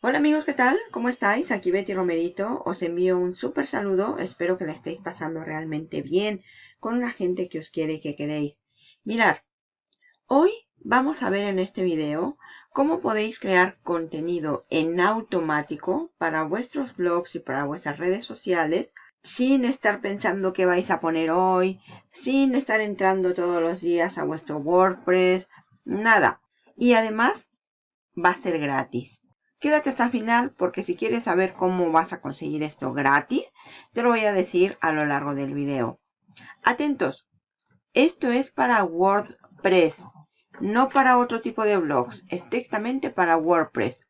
Hola amigos, ¿qué tal? ¿Cómo estáis? Aquí Betty Romerito. Os envío un súper saludo. Espero que la estéis pasando realmente bien con la gente que os quiere y que queréis. Mirar, hoy vamos a ver en este video cómo podéis crear contenido en automático para vuestros blogs y para vuestras redes sociales sin estar pensando qué vais a poner hoy, sin estar entrando todos los días a vuestro WordPress, nada. Y además va a ser gratis. Quédate hasta el final porque si quieres saber cómo vas a conseguir esto gratis, te lo voy a decir a lo largo del video. Atentos, esto es para WordPress, no para otro tipo de blogs, estrictamente para WordPress.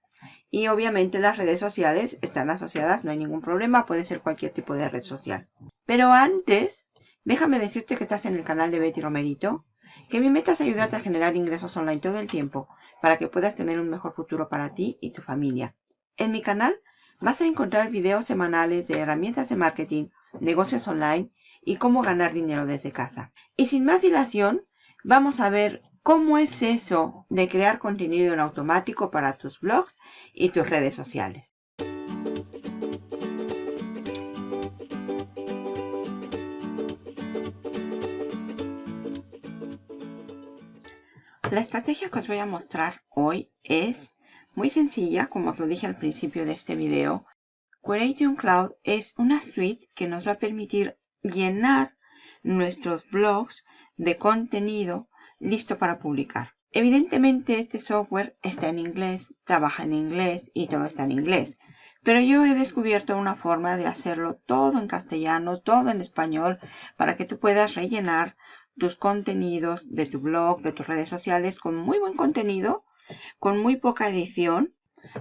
Y obviamente las redes sociales están asociadas, no hay ningún problema, puede ser cualquier tipo de red social. Pero antes, déjame decirte que estás en el canal de Betty Romerito, que mi meta es ayudarte a generar ingresos online todo el tiempo para que puedas tener un mejor futuro para ti y tu familia. En mi canal vas a encontrar videos semanales de herramientas de marketing, negocios online y cómo ganar dinero desde casa. Y sin más dilación, vamos a ver cómo es eso de crear contenido en automático para tus blogs y tus redes sociales. La estrategia que os voy a mostrar hoy es muy sencilla, como os lo dije al principio de este video. Creation Cloud es una suite que nos va a permitir llenar nuestros blogs de contenido listo para publicar. Evidentemente este software está en inglés, trabaja en inglés y todo está en inglés. Pero yo he descubierto una forma de hacerlo todo en castellano, todo en español, para que tú puedas rellenar tus contenidos de tu blog, de tus redes sociales con muy buen contenido, con muy poca edición.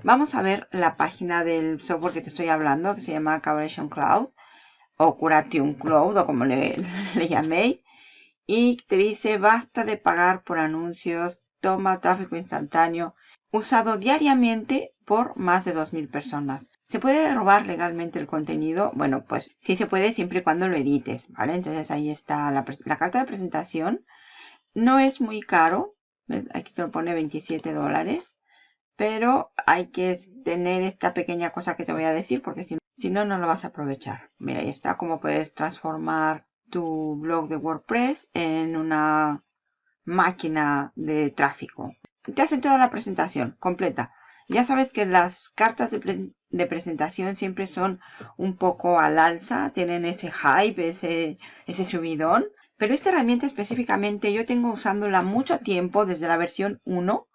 Vamos a ver la página del software que te estoy hablando, que se llama Curation Cloud o Curation Cloud o como le, le llaméis. Y te dice basta de pagar por anuncios, toma tráfico instantáneo, usado diariamente por más de 2.000 personas. ¿Se puede robar legalmente el contenido? Bueno, pues sí se puede siempre y cuando lo edites, ¿vale? Entonces ahí está la, carta de presentación. No es muy caro, aquí te lo pone 27 dólares, pero hay que tener esta pequeña cosa que te voy a decir porque si, si no, no lo vas a aprovechar. Mira, ahí está cómo puedes transformar tu blog de WordPress en una máquina de tráfico. Te hacen toda la presentación completa. Ya sabes que las cartas de, presentación siempre son un poco al alza, tienen ese hype, ese, ese subidón. Pero esta herramienta específicamente yo tengo usándola mucho tiempo desde la versión 1,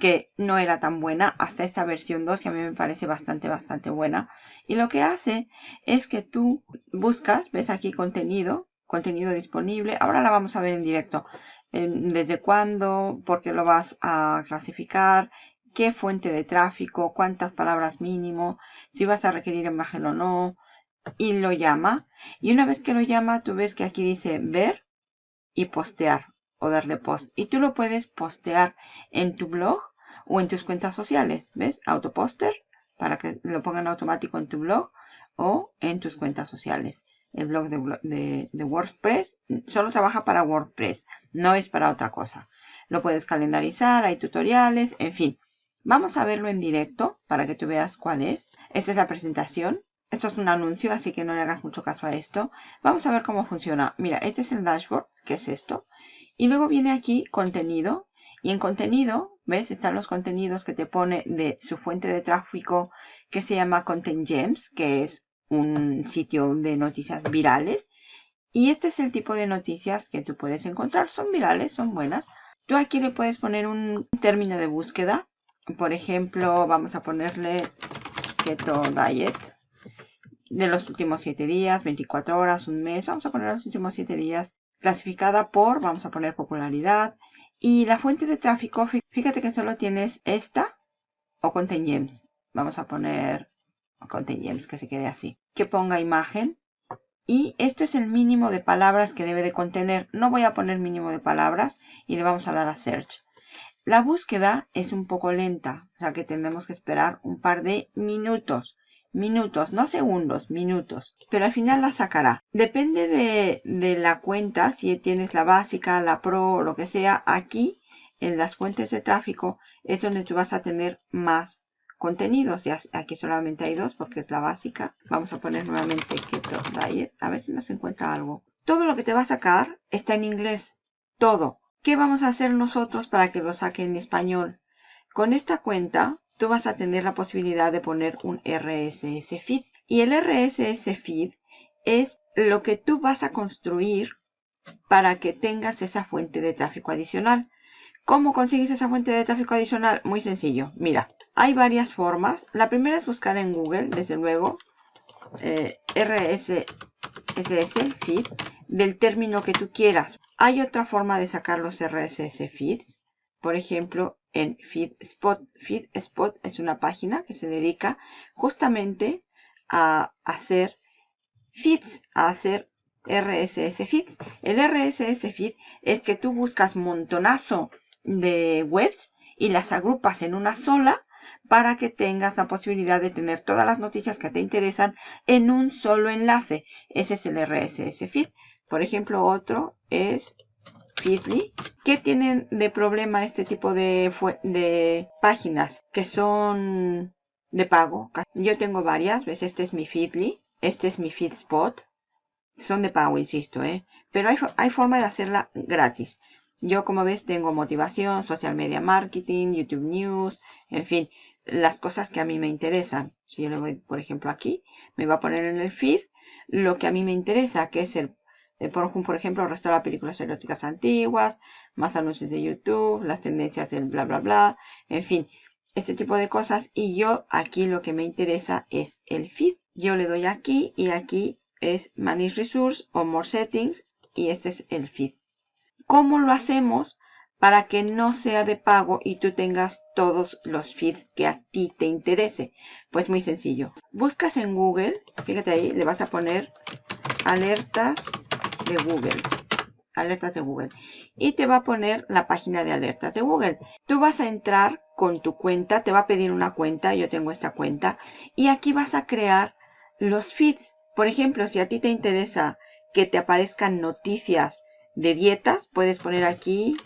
que no era tan buena, hasta esta versión 2 que a mí me parece bastante, bastante buena. Y lo que hace es que tú buscas, ves aquí contenido, contenido disponible. Ahora la vamos a ver en directo. Desde cuándo, por qué lo vas a clasificar, qué fuente de tráfico, cuántas palabras mínimo, si vas a requerir imagen o no, y lo llama. Y una vez que lo llama, tú ves que aquí dice ver y postear o darle post. Y tú lo puedes postear en tu blog o en tus cuentas sociales. ¿Ves? Autoposter para que lo pongan automático en tu blog o en tus cuentas sociales. El blog de, de WordPress solo trabaja para WordPress, no es para otra cosa. Lo puedes calendarizar, hay tutoriales, en fin. Vamos a verlo en directo para que tú veas cuál es. Esta es la presentación. Esto es un anuncio, así que no le hagas mucho caso a esto. Vamos a ver cómo funciona. Mira, este es el dashboard, que es esto. Y luego viene aquí contenido. Y en contenido, ¿ves? Están los contenidos que te pone de su fuente de tráfico que se llama Content Gems, que es un sitio de noticias virales. Y este es el tipo de noticias que tú puedes encontrar. Son virales, son buenas. Tú aquí le puedes poner un término de búsqueda por ejemplo, vamos a ponerle Keto Diet de los últimos 7 días, 24 horas, un mes. Vamos a poner los últimos 7 días clasificada por, vamos a poner popularidad. Y la fuente de tráfico, fíjate que solo tienes esta o Content Gems. Vamos a poner Content Gems, que se quede así. Que ponga imagen. Y esto es el mínimo de palabras que debe de contener. No voy a poner mínimo de palabras y le vamos a dar a Search. La búsqueda es un poco lenta, o sea que tendremos que esperar un par de minutos. Minutos, no segundos, minutos. Pero al final la sacará. Depende de, de la cuenta, si tienes la básica, la pro lo que sea, aquí en las fuentes de tráfico es donde tú vas a tener más contenidos. Ya aquí solamente hay dos porque es la básica. Vamos a poner nuevamente Keto Diet. A ver si nos encuentra algo. Todo lo que te va a sacar está en inglés. Todo. ¿Qué vamos a hacer nosotros para que lo saque en español? Con esta cuenta, tú vas a tener la posibilidad de poner un RSS feed. Y el RSS feed es lo que tú vas a construir para que tengas esa fuente de tráfico adicional. ¿Cómo consigues esa fuente de tráfico adicional? Muy sencillo. Mira, hay varias formas. La primera es buscar en Google, desde luego, eh, RSS feed del término que tú quieras. Hay otra forma de sacar los RSS feeds. Por ejemplo, en FeedSpot. FeedSpot es una página que se dedica justamente a hacer feeds, a hacer RSS feeds. El RSS feed es que tú buscas montonazo de webs y las agrupas en una sola para que tengas la posibilidad de tener todas las noticias que te interesan en un solo enlace. Ese es el RSS feed. Por ejemplo, otro es Feedly. ¿Qué tienen de problema este tipo de, páginas que son de pago? Yo tengo varias. ¿Ves? Este es mi Feedly. Este es mi FeedSpot. Son de pago, insisto, ¿eh? Pero hay, hay forma de hacerla gratis. Yo, como ves, tengo motivación, social media marketing, YouTube News, en fin, las cosas que a mí me interesan. Si yo le voy, por ejemplo, aquí, me va a poner en el feed lo que a mí me interesa, que es el, por, ejemplo, restaurar películas eróticas antiguas, más anuncios de YouTube, las tendencias del bla, bla, bla, en fin, este tipo de cosas. Y yo aquí lo que me interesa es el feed. Yo le doy aquí y aquí es Manage Resource o More Settings y este es el feed. ¿Cómo lo hacemos para que no sea de pago y tú tengas todos los feeds que a ti te interese? Pues muy sencillo. Buscas en Google, fíjate ahí, le vas a poner alertas de Google. Alertas de Google. Y te va a poner la página de alertas de Google. Tú vas a entrar con tu cuenta, te va a pedir una cuenta, yo tengo esta cuenta, y aquí vas a crear los feeds. Por ejemplo, si a ti te interesa que te aparezcan noticias de dietas, puedes poner aquí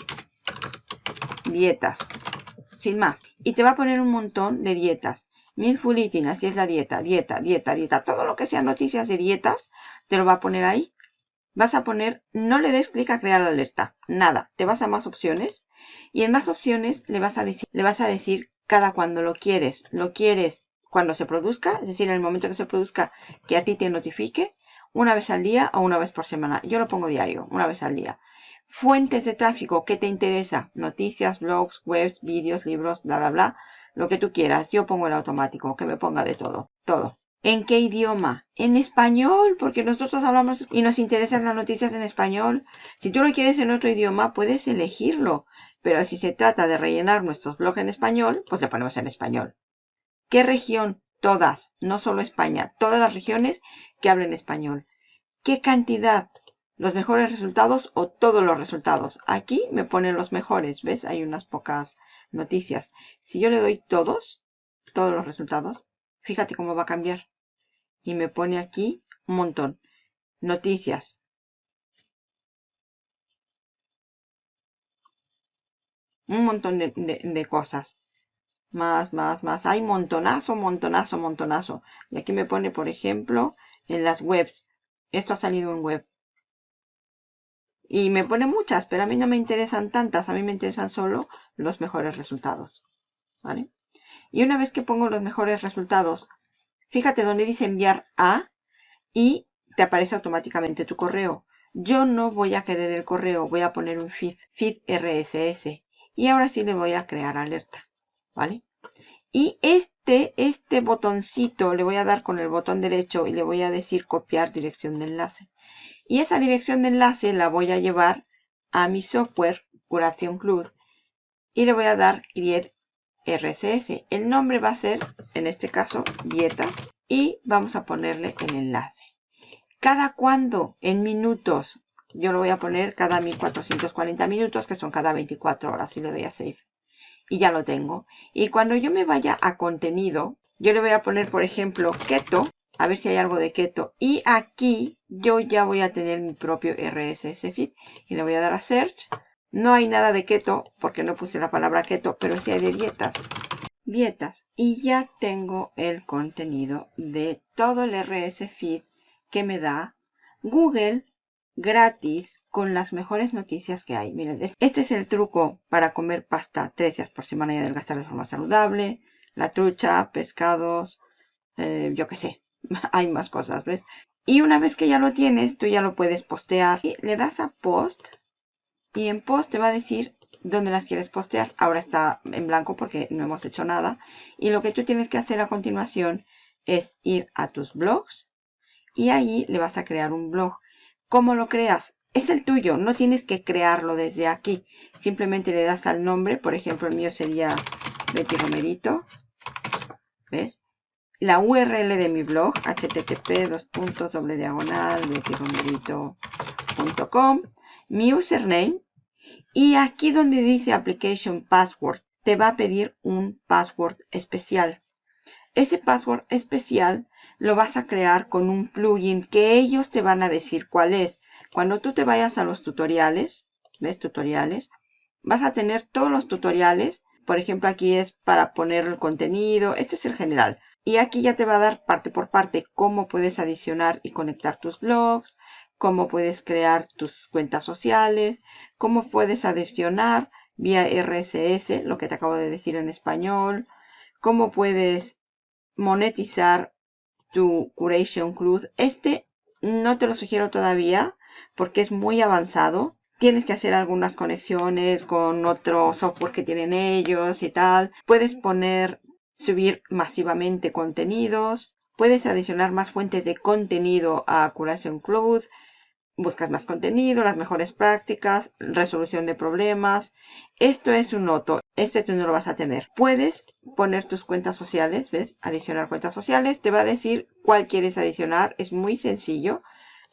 dietas, sin más. Y te va a poner un montón de dietas. Mindful Eating, así es la dieta, dieta, dieta, dieta. Todo lo que sea noticias de dietas, te lo va a poner ahí. Vas a poner, no le des clic a crear alerta, nada. Te vas a más opciones y en más opciones le vas a decir, le vas a decir cada cuando lo quieres. Lo quieres cuando se produzca, es decir, en el momento que se produzca, que a ti te notifique una vez al día o una vez por semana. Yo lo pongo diario, una vez al día. Fuentes de tráfico, ¿qué te interesa? Noticias, blogs, webs, vídeos, libros, bla, bla, bla. Lo que tú quieras. Yo pongo el automático, que me ponga de todo. Todo. ¿En qué idioma? En español, porque nosotros hablamos y nos interesan las noticias en español. Si tú lo quieres en otro idioma, puedes elegirlo. Pero si se trata de rellenar nuestros blogs en español, pues le ponemos en español. ¿Qué región? Todas, no solo España, todas las regiones que hablen español. ¿Qué cantidad? ¿Los mejores resultados o todos los resultados? Aquí me ponen los mejores, ¿ves? Hay unas pocas noticias. Si yo le doy todos, todos los resultados, fíjate cómo va a cambiar. Y me pone aquí un montón. Noticias. Un montón de, cosas más, más, más. Hay montonazo, montonazo, montonazo. Y aquí me pone, por ejemplo, en las webs. Esto ha salido en web. Y me pone muchas, pero a mí no me interesan tantas. A mí me interesan solo los mejores resultados. ¿Vale? Y una vez que pongo los mejores resultados, fíjate donde dice enviar a y te aparece automáticamente tu correo. Yo no voy a querer el correo, voy a poner un feed, RSS. Y ahora sí le voy a crear alerta. ¿vale? Y este, este botoncito le voy a dar con el botón derecho y le voy a decir copiar dirección de enlace. Y esa dirección de enlace la voy a llevar a mi software Curación Club y le voy a dar Create RSS. El nombre va a ser, en este caso, dietas y vamos a ponerle el enlace. ¿Cada cuándo? En minutos. Yo lo voy a poner cada 1440 minutos, que son cada 24 horas y le doy a Save y ya lo tengo. Y cuando yo me vaya a contenido, yo le voy a poner, por ejemplo, keto, a ver si hay algo de keto. Y aquí yo ya voy a tener mi propio RSS feed y le voy a dar a search. No hay nada de keto porque no puse la palabra keto, pero sí hay de dietas. Vietas. Y ya tengo el contenido de todo el RS Feed que me da Google gratis con las mejores noticias que hay. Miren, este es el truco para comer pasta tres días por semana y adelgazar de forma saludable. La trucha, pescados, eh, yo qué sé. hay más cosas, ¿ves? Y una vez que ya lo tienes, tú ya lo puedes postear. Y le das a post y en post te va a decir dónde las quieres postear. Ahora está en blanco porque no hemos hecho nada. Y lo que tú tienes que hacer a continuación es ir a tus blogs y ahí le vas a crear un blog. ¿Cómo lo creas? Es el tuyo, no tienes que crearlo desde aquí. Simplemente le das al nombre, por ejemplo el mío sería Betty Romerito. ¿Ves? La URL de mi blog, http diagonal bettyromerito.com. Mi username. Y aquí donde dice Application Password, te va a pedir un password especial. Ese password especial lo vas a crear con un plugin que ellos te van a decir cuál es. Cuando tú te vayas a los tutoriales, ¿ves? Tutoriales. Vas a tener todos los tutoriales. Por ejemplo, aquí es para poner el contenido. Este es el general. Y aquí ya te va a dar parte por parte cómo puedes adicionar y conectar tus blogs, cómo puedes crear tus cuentas sociales, cómo puedes adicionar vía RSS, lo que te acabo de decir en español, cómo puedes monetizar tu Curation Club. Este no te lo sugiero todavía porque es muy avanzado. Tienes que hacer algunas conexiones con otro software que tienen ellos y tal. Puedes poner, subir masivamente contenidos. Puedes adicionar más fuentes de contenido a Curation Club buscas más contenido, las mejores prácticas, resolución de problemas. Esto es un noto. Este tú no lo vas a tener. Puedes poner tus cuentas sociales, ¿ves? Adicionar cuentas sociales. Te va a decir cuál quieres adicionar. Es muy sencillo.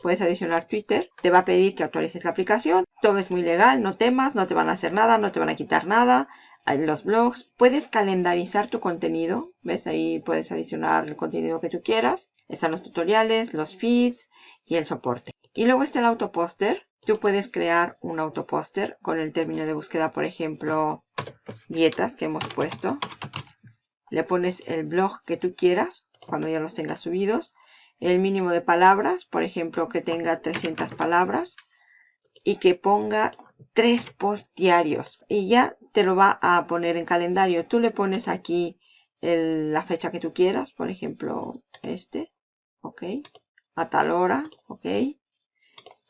Puedes adicionar Twitter. Te va a pedir que actualices la aplicación. Todo es muy legal. No temas. No te van a hacer nada. No te van a quitar nada. En los blogs. Puedes calendarizar tu contenido. ¿Ves? Ahí puedes adicionar el contenido que tú quieras. Están los tutoriales, los feeds y el soporte. Y luego está el autopóster. Tú puedes crear un autopóster con el término de búsqueda, por ejemplo, dietas que hemos puesto. Le pones el blog que tú quieras cuando ya los tengas subidos. El mínimo de palabras, por ejemplo, que tenga 300 palabras. Y que ponga tres posts diarios. Y ya te lo va a poner en calendario. Tú le pones aquí la fecha que tú quieras. Por ejemplo, este. Ok. A tal hora. Ok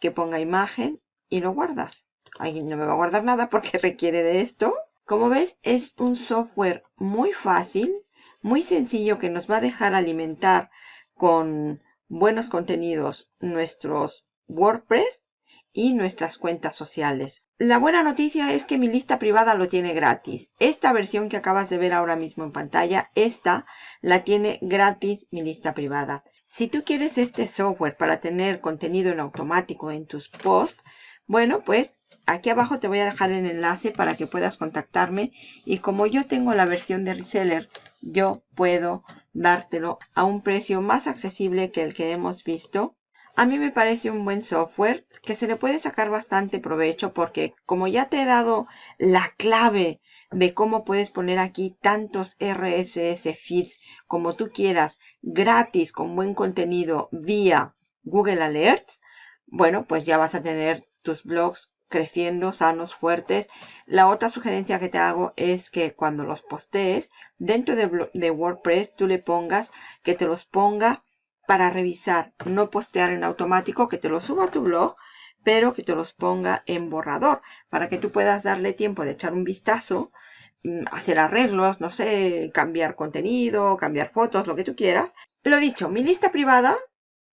que ponga imagen y lo guardas. Ahí no me va a guardar nada porque requiere de esto. Como ves, es un software muy fácil, muy sencillo que nos va a dejar alimentar con buenos contenidos nuestros WordPress y nuestras cuentas sociales. La buena noticia es que mi lista privada lo tiene gratis. Esta versión que acabas de ver ahora mismo en pantalla, esta la tiene gratis mi lista privada. Si tú quieres este software para tener contenido en automático en tus posts, bueno, pues aquí abajo te voy a dejar el enlace para que puedas contactarme. Y como yo tengo la versión de reseller, yo puedo dártelo a un precio más accesible que el que hemos visto. A mí me parece un buen software que se le puede sacar bastante provecho porque como ya te he dado la clave de cómo puedes poner aquí tantos RSS feeds como tú quieras, gratis, con buen contenido vía Google Alerts, bueno, pues ya vas a tener tus blogs creciendo, sanos, fuertes. La otra sugerencia que te hago es que cuando los postees, dentro de, de WordPress, tú le pongas que te los ponga para revisar, no postear en automático, que te los suba a tu blog, pero que te los ponga en borrador para que tú puedas darle tiempo de echar un vistazo, mm, hacer arreglos, no sé, cambiar contenido, cambiar fotos, lo que tú quieras. Lo dicho, mi lista privada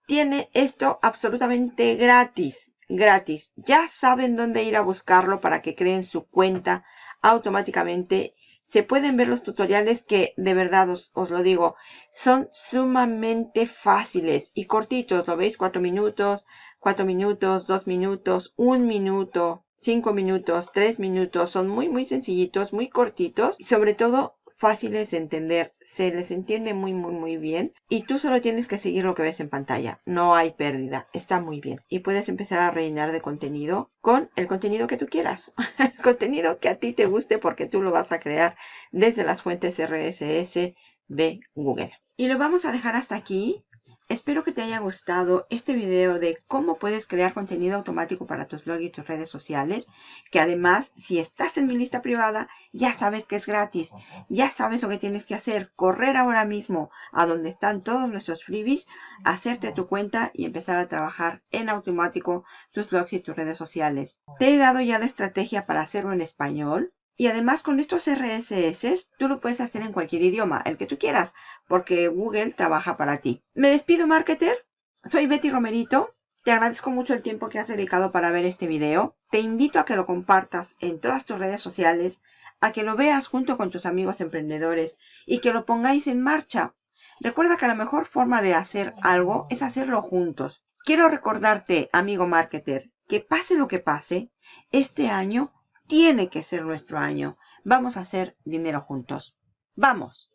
tiene esto absolutamente gratis, gratis. Ya saben dónde ir a buscarlo para que creen su cuenta automáticamente. Se pueden ver los tutoriales que de verdad os, os lo digo, son sumamente fáciles y cortitos. ¿Lo veis? Cuatro minutos, 4 minutos, 2 minutos, 1 minuto, 5 minutos, 3 minutos. Son muy, muy sencillitos, muy cortitos y sobre todo fáciles de entender, se les entiende muy muy muy bien y tú solo tienes que seguir lo que ves en pantalla, no hay pérdida, está muy bien y puedes empezar a rellenar de contenido con el contenido que tú quieras, el contenido que a ti te guste porque tú lo vas a crear desde las fuentes RSS de Google. Y lo vamos a dejar hasta aquí. Espero que te haya gustado este video de cómo puedes crear contenido automático para tus blogs y tus redes sociales. Que además, si estás en mi lista privada, ya sabes que es gratis. Ya sabes lo que tienes que hacer. Correr ahora mismo a donde están todos nuestros freebies, hacerte tu cuenta y empezar a trabajar en automático tus blogs y tus redes sociales. Te he dado ya la estrategia para hacerlo en español. Y además con estos RSS, tú lo puedes hacer en cualquier idioma, el que tú quieras, porque Google trabaja para ti. Me despido, marketer. Soy Betty Romerito. Te agradezco mucho el tiempo que has dedicado para ver este video. Te invito a que lo compartas en todas tus redes sociales, a que lo veas junto con tus amigos emprendedores y que lo pongáis en marcha. Recuerda que la mejor forma de hacer algo es hacerlo juntos. Quiero recordarte, amigo marketer, que pase lo que pase, este año tiene que ser nuestro año. Vamos a hacer dinero juntos. ¡Vamos!